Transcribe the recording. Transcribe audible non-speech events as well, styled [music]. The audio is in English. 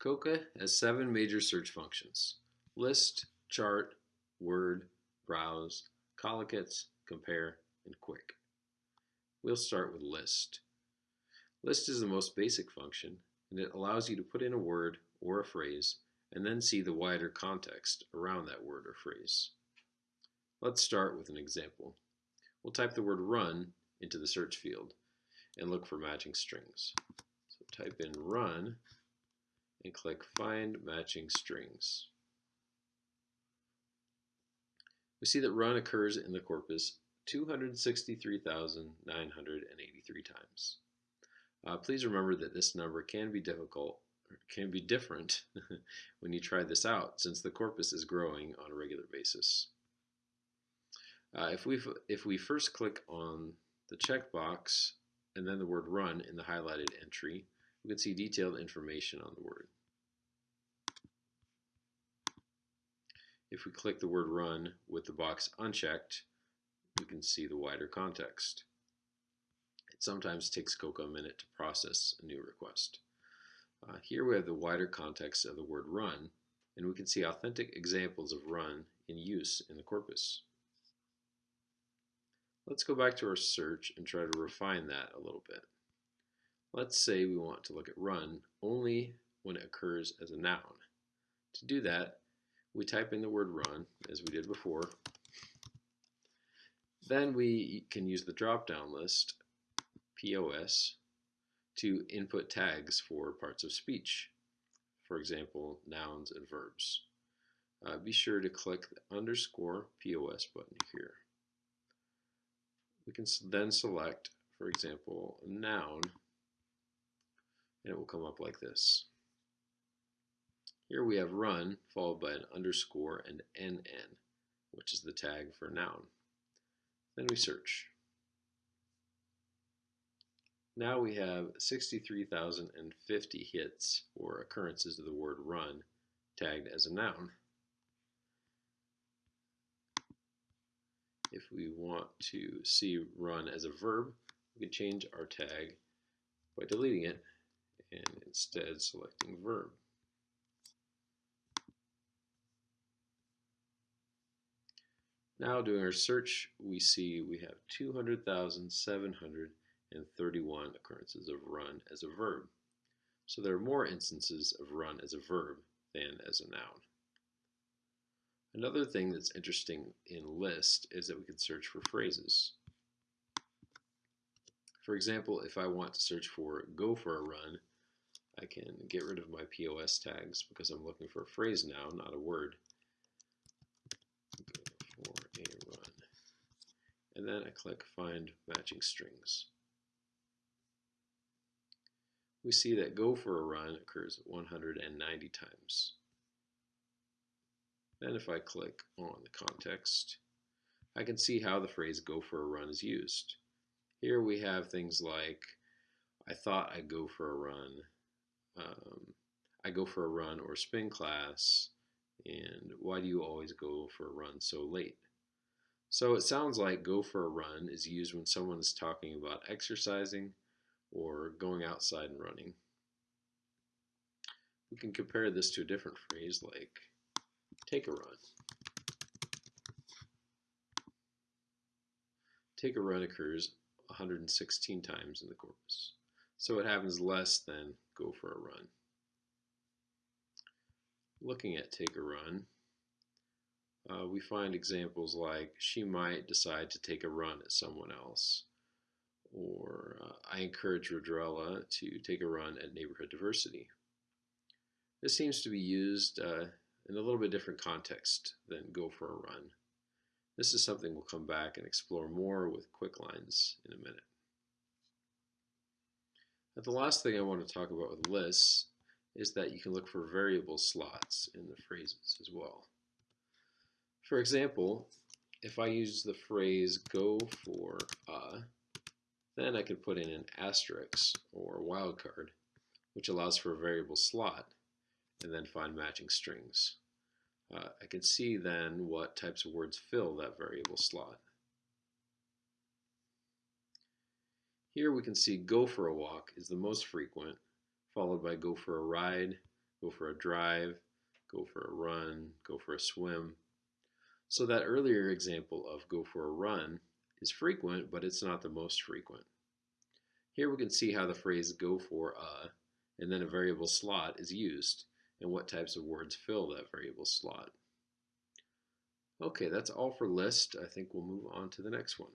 COCA has seven major search functions. List, chart, word, browse, collocates, compare, and KWIC. We'll start with list. List is the most basic function, and it allows you to put in a word or a phrase and then see the wider context around that word or phrase. Let's start with an example. We'll type the word run into the search field and look for matching strings. So type in run and click Find Matching Strings. We see that run occurs in the corpus 263,983 times. Uh, please remember that this number can be difficult, can be different [laughs] when you try this out since the corpus is growing on a regular basis. Uh, if, we if we first click on the checkbox and then the word run in the highlighted entry, we can see detailed information on the word. If we click the word run with the box unchecked, we can see the wider context. It sometimes takes COCA a minute to process a new request. Uh, here we have the wider context of the word run, and we can see authentic examples of run in use in the corpus. Let's go back to our search and try to refine that a little bit. Let's say we want to look at run only when it occurs as a noun. To do that, we type in the word run, as we did before. Then we can use the drop-down list, POS, to input tags for parts of speech, for example, nouns and verbs. Uh, be sure to click the underscore POS button here. We can then select, for example, a noun, and it will come up like this. Here we have run followed by an underscore and NN, which is the tag for noun. Then we search. Now we have 63,050 hits or occurrences of the word run tagged as a noun. If we want to see run as a verb, we can change our tag by deleting it and instead selecting verb. Now doing our search, we see we have 200,731 occurrences of run as a verb. So there are more instances of run as a verb than as a noun. Another thing that's interesting in list is that we can search for phrases. For example, if I want to search for go for a run, I can get rid of my POS tags because I'm looking for a phrase now, not a word. Go for a run. And then I click find matching strings. We see that go for a run occurs 190 times. Then if I click on the context, I can see how the phrase go for a run is used. Here we have things like, I thought I'd go for a run, um, I go for a run or spin class, and why do you always go for a run so late? So it sounds like go for a run is used when someone is talking about exercising or going outside and running. We can compare this to a different phrase like take a run. Take a run occurs 116 times in the corpus. So it happens less than go for a run. Looking at take a run, uh, we find examples like she might decide to take a run at someone else. Or uh, I encourage Rodrella to take a run at neighborhood diversity. This seems to be used uh, in a little bit different context than go for a run. This is something we'll come back and explore more with KWIC lines in a minute. But the last thing I want to talk about with lists is that you can look for variable slots in the phrases as well. For example, if I use the phrase go for a, then I could put in an asterisk or wildcard, which allows for a variable slot and then find matching strings. Uh, I can see then what types of words fill that variable slot. Here we can see go for a walk is the most frequent, followed by go for a ride, go for a drive, go for a run, go for a swim. So that earlier example of go for a run is frequent, but it's not the most frequent. Here we can see how the phrase go for a and then a variable slot is used and what types of words fill that variable slot. Okay, that's all for list. I think we'll move on to the next one.